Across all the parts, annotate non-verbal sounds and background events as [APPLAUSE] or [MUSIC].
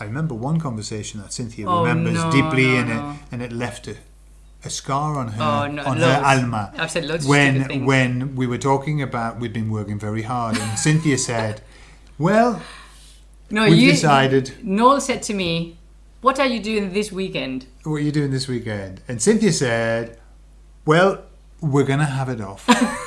I remember one conversation that Cynthia Oh, remembers no, deeply, no, and no. it and it left a, a scar on her Oh, on her alma. I've said loads when when we were talking about we'd been working very hard, and Cynthia said, "Well, No, you decided Noel said to me, "What are you doing this weekend?" what are you doing this weekend?" And Cynthia said, "Well, we're gonna have it off." [LAUGHS]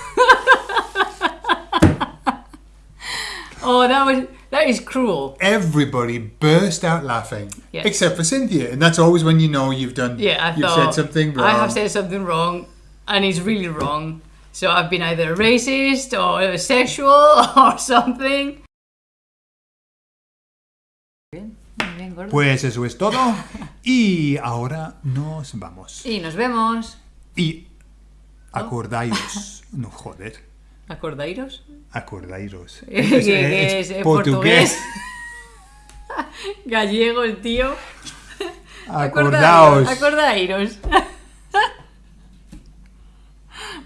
Oh, that was that is cruel. Everybody burst out laughing, Yeah. except for Cynthia, and that's always when you know you've done. Yeah, I you've thought said something wrong. I have said something wrong, and it's really wrong. So I've been either racist or uh, sexual [LAUGHS] or something. Bien, muy bien, gordo. Pues eso es todo. Y ahora nos vamos. Y nos vemos. Y acordaos. No, joder. ¿Acordáis? Acordairos. ¿Qué- [LAUGHS] qué es? ¿Es portugués? [LAUGHS] Gallego el tío. [LAUGHS] Acordaos. Acordaíros.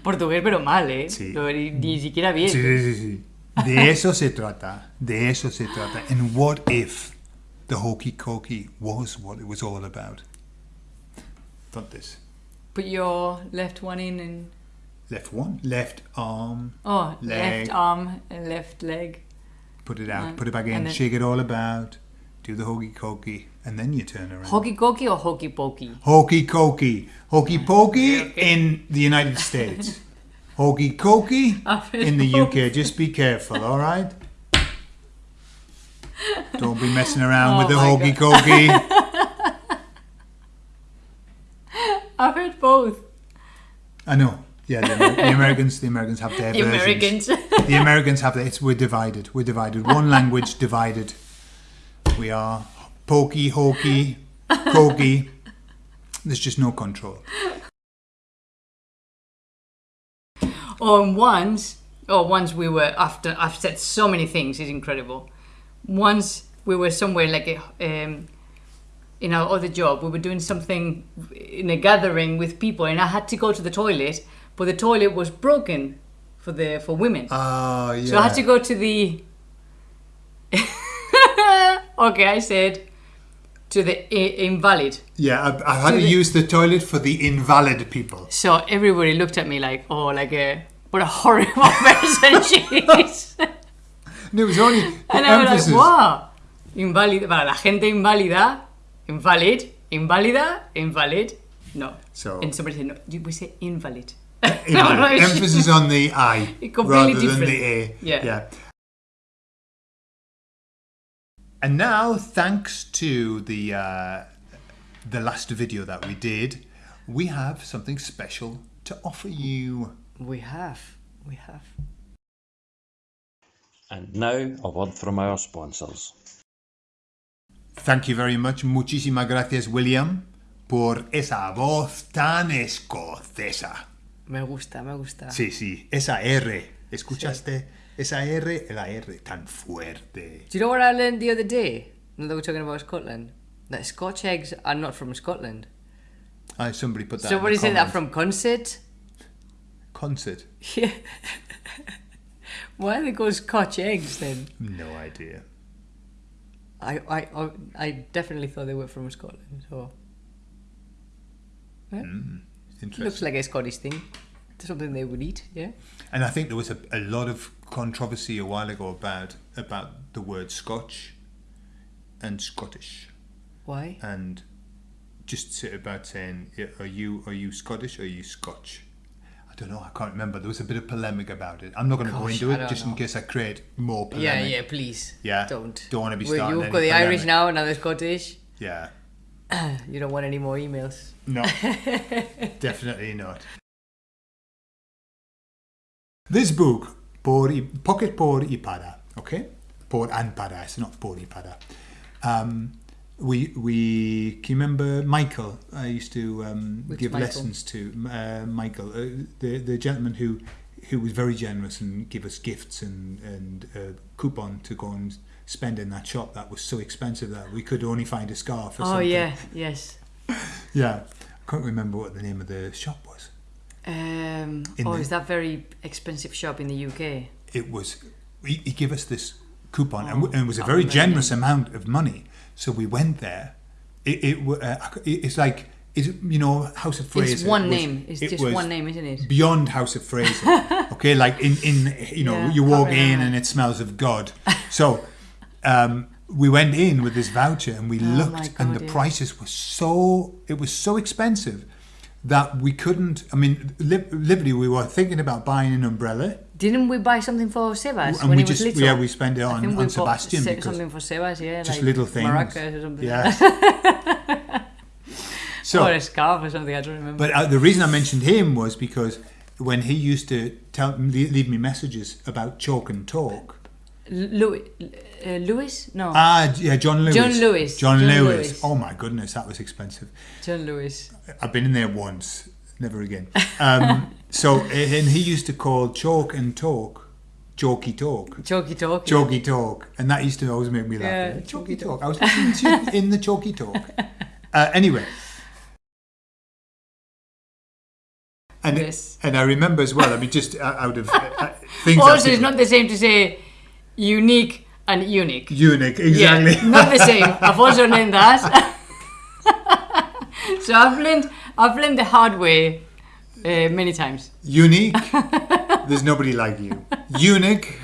Portugués, pero mal, ¿eh? Sí. Ni, ni siquiera bien. Sí, sí, sí, sí. De eso se trata. De eso se trata. And what if the hokey cokey was what it was all about? Entonces, Put your left one in and. Left one, left arm, Oh, Leg. left arm and left leg. put it out, Right. put it back in, And shake it all about, do the hokey cokey, and then you turn around. Hokey cokey or hokey pokey? Hokey cokey. Hokey pokey Okay, okay. in the United States. Hokey cokey [LAUGHS] in the. UK. Just be careful, alright? Don't be messing around Oh with the hokey cokey. [LAUGHS] I've heard both. I know. Yeah, the, Amer- the Americans the Americans have their [LAUGHS] The versions. Americans. The Americans have their it's we're divided. We're divided. One [LAUGHS] language divided. We are pokey, hokey, cokey. There's just no control. or once, or once we were after. I've said so many things. It's incredible. Once we were somewhere like a, um, in our other job, we were doing something in a gathering with people, and I had to go to the toilet, but the toilet was broken for the for women. Oh yeah. So I had to go to the. [LAUGHS] okay, I said to the i- invalid. Yeah, I, I had To to the- use the toilet for the invalid people. So everybody looked at me like, oh, like a what a horrible [LAUGHS] person she is. [LAUGHS] And it was only the and I was like, wow, invalid para la gente inválida, invalid, inválida, invalid. No. So- and somebody said no. you- We say invalid. Invalid. No, no, emphasis on the I [LAUGHS] Completely rather than the A. Yeah. yeah. And now, thanks to the uh, the last video that we did, we have something special to offer you. We have, we have. And now a word from our sponsors. Thank you very much. Muchísimas gracias, William, por esa voz tan escocesa. Me gusta, me gusta. Sí, sí, esa R. ¿Escuchaste? Esa R, la R tan fuerte. Do you know what I learned the other day? Now that we're talking about Scotland, that Scotch eggs are not from Scotland. Ah, somebody put that. Somebody said that from concert. concert. Yeah. [LAUGHS] Why are they called Scotch eggs then? No idea. I, I, I, I definitely thought they were from Scotland. So Interesting. looks like a Scottish thing. Something they would eat. Yeah. And I think there was a, a lot of controversy a while ago about about the word Scotch and Scottish, Why? and just about saying, "Are you are you Scottish or are you Scotch?" I don't know. I can't remember. There was a bit of polemic about it. I'm not going to go into it just in case I create more polemic. yeah. yeah. Please. Yeah, Don't. don't wanna be Well, starting You've got the Irish polemic. now, now the Scottish. Yeah. [CLEARS THROAT] You don't want any more emails. No, [LAUGHS] definitely not. This book, por Pocket por y para, okay? Por and para, it's not por y para. Um, we, we, can you remember Michael? I used to um, give Michael? lessons to uh, Michael, uh, the, the gentleman who, who was very generous and give us gifts and, and uh, coupon to go and spend in that shop that was so expensive that we could only find a scarf or Oh something. yeah, yes. [LAUGHS] Yeah. I can't remember what the name of the shop was. Um, In oh, the- is that very expensive shop in the UK? it was he, he gave us this coupon, and, w- and it was a very generous amount of money. So we went there. It, it uh, it's like it's you know House of Fraser. It's one was- name. It's it just one name, isn't it? Beyond House of Fraser, [LAUGHS] okay, like in in you know Yeah, you walk in and it smells of God. So um, we went in with this voucher and we Oh looked, and the yeah. prices were so it was so expensive that we couldn't. I mean, li- literally, we were thinking about buying an umbrella. Didn't we buy something for Sebas And when we he was just little? yeah we spent it on, we on bought Sebastian se- because something for Sebas, yeah, just like little things. maracas or something. Yeah. [LAUGHS] So or a scarf or something. I don't remember. But uh, the reason I mentioned him was because when he used to tell leave leave me messages about chalk and talk. Louis, uh, Louis? No, Ah, yeah, John Lewis. John Lewis. John, John Lewis. Lewis. Oh my goodness, that was expensive. John Lewis. I've been in there once, never again. Um, [LAUGHS] so, and he used to call chalk and talk, chalky talk. Chalky talk. Chalky talk, and that used to always make me laugh. Yeah, chalky talk. I was listening to you in the chalky talk. [LAUGHS] Uh, anyway, and Yes. and I remember as well. I mean, just uh, out of uh, things. Also, it's not the same to say unique and unique. unique, exactly. Yeah, [LAUGHS] not the same. I've also learned that. so I've learned, I've learned the hard way uh, many times. Unique. [LAUGHS] There's nobody like you. Unique.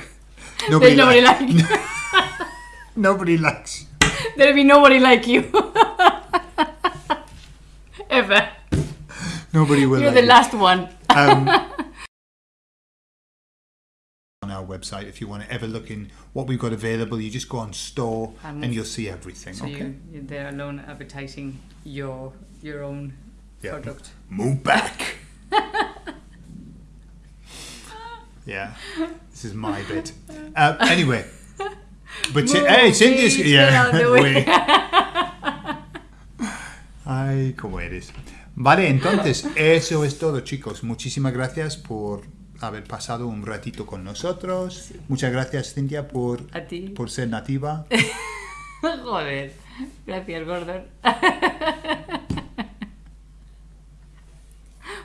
Nobody There's nobody like, like you. [LAUGHS] nobody likes. you. There'll be nobody like you. Ever. Nobody will. You're like the you. last one. Um, on our website, if you want to ever look in what we've got available, you just go on store Um, and you'll see everything. So okay. you, you're there alone advertising your your own Yeah. product. Move back. [LAUGHS] yeah, this is my bit. Uh, anyway, [LAUGHS] but Move, hey, Cynthia's please, get out of the [LAUGHS] way. we- Ay, cómo eres. Vale, entonces, eso es todo, chicos. Muchísimas gracias por haber pasado un ratito con nosotros. Muchas gracias, Cintia, por, A ti. por ser nativa. [LAUGHS] Joder. Gracias, Gordon. [LAUGHS]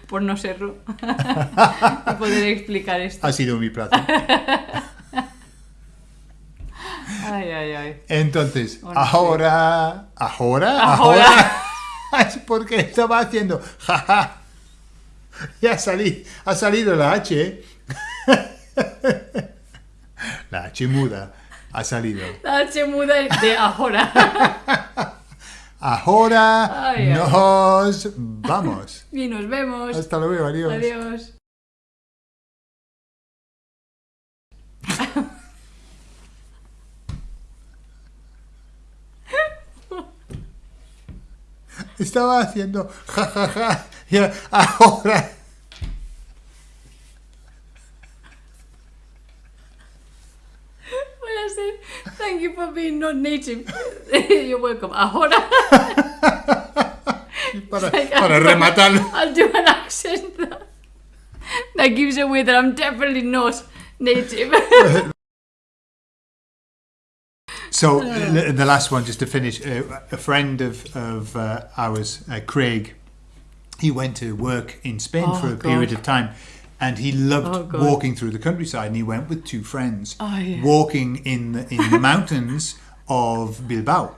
Por no serlo. [LAUGHS] y poder explicar esto. Ha sido mi placer. Ay, ay, ay. Entonces, ahora, Ahora. ahora, es porque estaba haciendo, jaja, [LAUGHS] ya salí, ha salido la H, [LAUGHS] la H muda, ha salido. La H muda de ahora. [LAUGHS] Ahora Ay, nos vamos. Y nos vemos. Hasta luego, adiós. Adiós. Estaba haciendo, jajaja, ya, ahora. Voy a hacer. Thank you for being not native. [LAUGHS] You're welcome. Ahora. [LAUGHS] Para, para rematarlo. I'll do an accent that, that gives away that I'm definitely not native. [LAUGHS] So the, the last one, just to finish, uh, a friend of of uh, ours, uh, Craig, he went to work in Spain Oh, for a God. period of time, and he loved Oh, walking through the countryside. And he went with two friends, Oh, yeah. walking in the, in the [LAUGHS] mountains of Bilbao,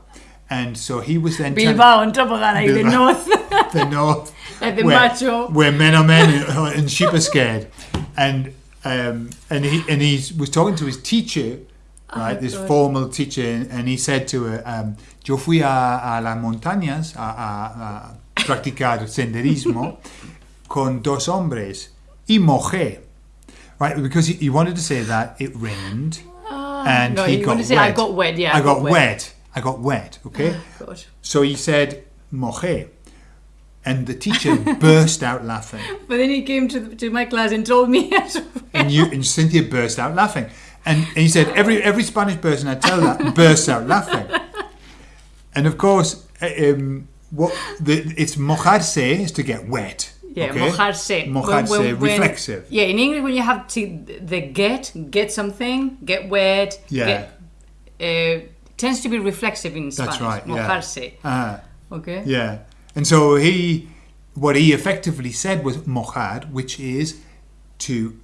and so he was then Bilbao on top of that, like the north. [LAUGHS] the north, [LAUGHS] Like the where, macho. where men are men and, and sheep are scared, and um, and he and he was talking to his teacher, right, ah, this Oh, God. formal teacher, and he said to her, um, "Yo fui a, a las montañas a, a, a practicar senderismo [LAUGHS] con dos hombres y mojé." Right, because he, he wanted to say that it rained ah, and no, he you got to say, wet. "I got wet," yeah, I, I got, got wet. wet. I got wet. Ah, okay. God. So he said, mojé. And the teacher [LAUGHS] burst out laughing. But then he came to, the, to my class and told me. [LAUGHS] And, you, and Cynthia burst out laughing. And, and he said, every, every Spanish person I tell that bursts out laughing. And of course, uh, um, what the, it's mojarse is to get wet. Yeah, okay? mojarse. Mojarse, When- when- when- reflexive. Yeah, in English, when you have to the get, get something, get wet, Yeah. get, uh, tends to be reflexive in Spanish. That's right. Yeah. Mojarse. Uh, Okay. Yeah. And so he, what he effectively said was mojar, which is to,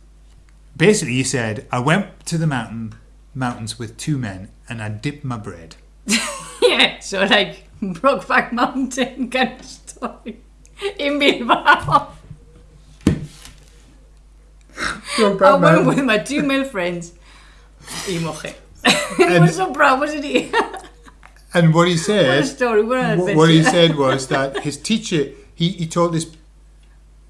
basically he said, I went to the mountain, mountains with two men and I dipped my bread. [LAUGHS] yeah, so like Brokeback Mountain [LAUGHS] kind of story in Bilbao. I went with my two male friends. [LAUGHS] Y mojé. I was so proud, wasn't he? And what he what a said, story, what an what, what he said was that his teacher, he, he told this,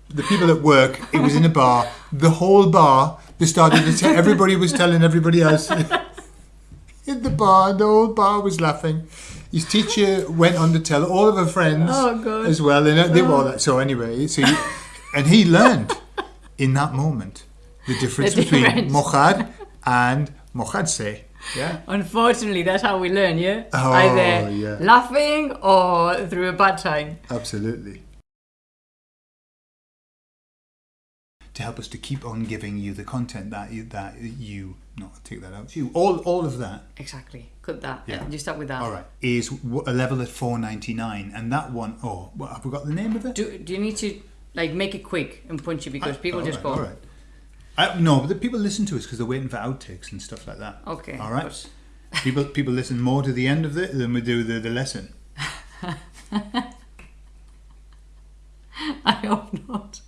the people at work, it was in a bar, the whole bar, they started to tell, [LAUGHS] everybody was telling everybody else [LAUGHS] in the bar, the whole bar was laughing. His teacher went on to tell all of her friends Oh, as well, and uh, they were all that. Oh. So anyway, so and he learned in that moment the difference The between difference. mojar and mojadse. Yeah. Unfortunately, that's how we learn, yeah? Oh, Either yeah. laughing or through a bad time. Absolutely. To help us to keep on giving you the content that you, that you not take that out you all all of that Exactly. Cut that. Yeah. You start with that. all right is a level at 499 and that one oh what, have we got the name of it Do, do you need to like make it quick and punchy because people All just right, go, all right I, no but the people listen to us because they're waiting for outtakes and stuff like that okay. all right people people listen more to the end of it than we do the, the lesson [LAUGHS] I hope not.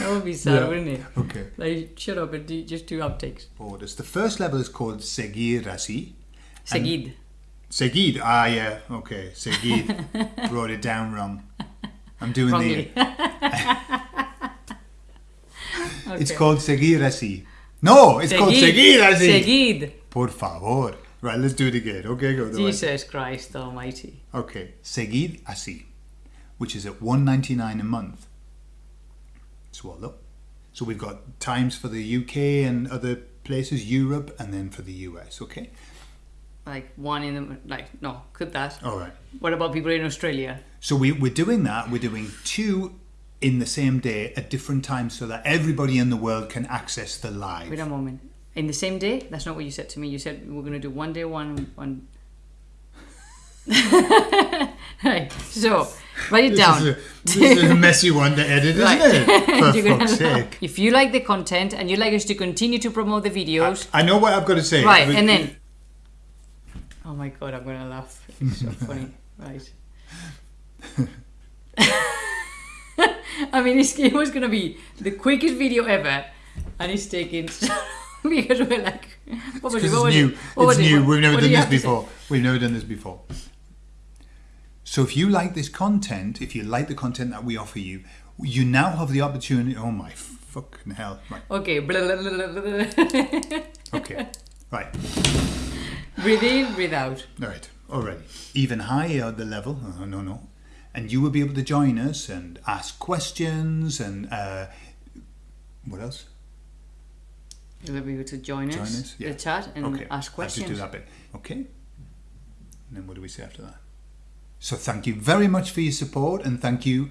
That would be sad, Yeah. wouldn't it? okay Like, shut up and do, just do uptakes. orders the first level is called seguir así Seguid. Seguid. Ah, yeah. Okay. Seguid. [LAUGHS] Wrote it down wrong. I'm doing Wrongly. the. [LAUGHS] It's called seguir así. No, it's called seguir así. Seguid. Por favor. Right, let's do it again. Okay, go. way. Jesus Christ Almighty. Okay, seguid así, which is at 199 a month. Swallow. So we've got times for the UK and other places, Europe, and then for the US. Okay. Like one in the like no, could that. All right. What about people in Australia? So we, we're doing that. We're doing two in the same day at different times so that everybody in the world can access the live. Wait a moment. In the same day? That's not what you said to me. You said we're gonna do one day one one. [LAUGHS] right. So write it This down. is, a, this is a messy one to edit, isn't Right. it? [LAUGHS] For You're fuck's sake. If you like the content and you'd like us to continue to promote the videos, I know what I've got to say. right, but- and then. Oh my god, I'm gonna laugh. It's so [LAUGHS] funny. Right. I mean, it's, it was gonna be the quickest video ever, and it's taking because we're like, what was it? What it's was new. it? What was it's it? new. What- We've never done you this have to say? before. We've never done this before. So if you like this content, if you like the content that we offer you, you now have the opportunity. Oh my fucking hell! Right. Okay. [LAUGHS] Okay. right. breathe in, breathe out. All right, already. Even higher the level, oh, no, no. And you will be able to join us and ask questions and uh, what else? You'll be able to join, Join us, us, yeah. the chat, and okay, ask I'll just questions. do that bit. Okay. And then what do we say after that? So thank you very much for your support and thank you.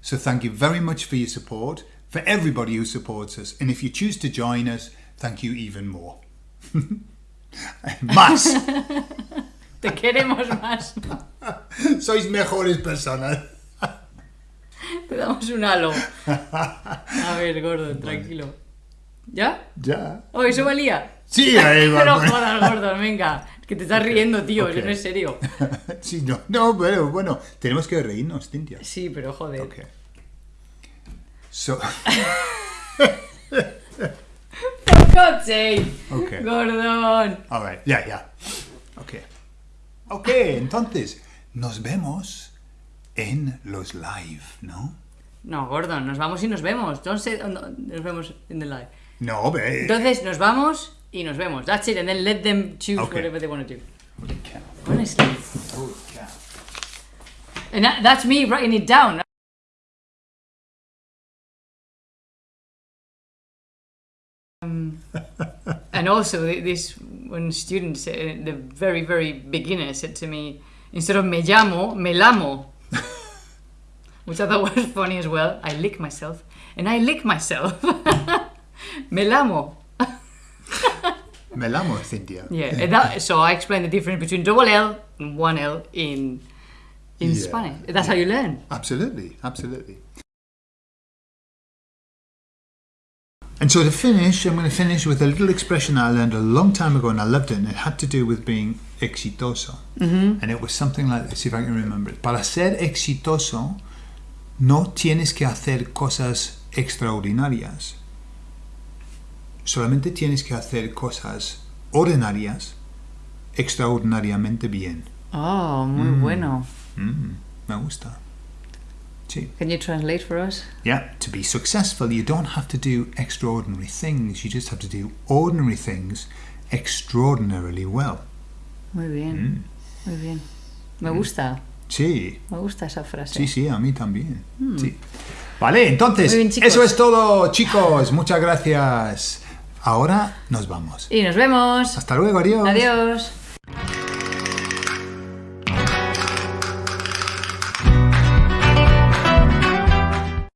so thank you very much for your support for everybody who supports us. And if you choose to join us, thank you even more. [LAUGHS] Más. Te queremos más. Sois mejores personas. Te damos un halo. [LAUGHS] A ver, gordo, tranquilo. ¿Ya? Ya. Oh, eso valía. Sí, ahí va. [LAUGHS] Pero jodas, gordo, venga. [LAUGHS] Que te estás riendo, tío. Eso ok. no es serio. [LAUGHS] Sí, no, no, pero bueno, tenemos que reírnos, Cintia. Sí, pero joder. Okay. So, [LAUGHS] For God's sake. okay. Gordon. All right. Yeah, yeah. Okay. Okay, entonces, nos vemos en los live, ¿no? No, Gordon, nos vamos y nos vemos. No, nos vemos in the live. No, ve. Entonces, nos vamos y nos vemos. That's it. And then let them choose Okay. whatever they want to do. Holy cow. Honestly. Holy cow. And that, that's me writing it down. Um, and also, this when students, uh, the very, very beginner, said to me, instead of me llamo, me lamo. [LAUGHS] Which I thought was funny as well. I lick myself. And I lick myself. [LAUGHS] me lamo. Me lamo, Cintia. Yeah, [LAUGHS] that, so I explained the difference between double L and one L in in Yeah. Spanish. That's how you learn. Absolutely, absolutely. And so to finish, I'm going to finish with a little expression I learned a long time ago and I loved it, and it had to do with being exitoso. Mm-hmm. And it was something like this, if I can remember it. Para ser exitoso, no tienes que hacer cosas extraordinarias. Solamente tienes que hacer cosas ordinarias extraordinariamente bien. Oh, muy bueno. Mm, me gusta. Sí. Can you translate for us? Yeah, to be successful, you don't have to do extraordinary things. You just have to do ordinary things extraordinarily well. Muy bien, muy bien. Me gusta, Sí, me gusta esa frase. sí, sí, a mí también. Sí. Vale, entonces, bien, eso es todo, chicos. Muchas gracias. Ahora nos vamos. Y nos vemos. Hasta luego, adiós. Adiós.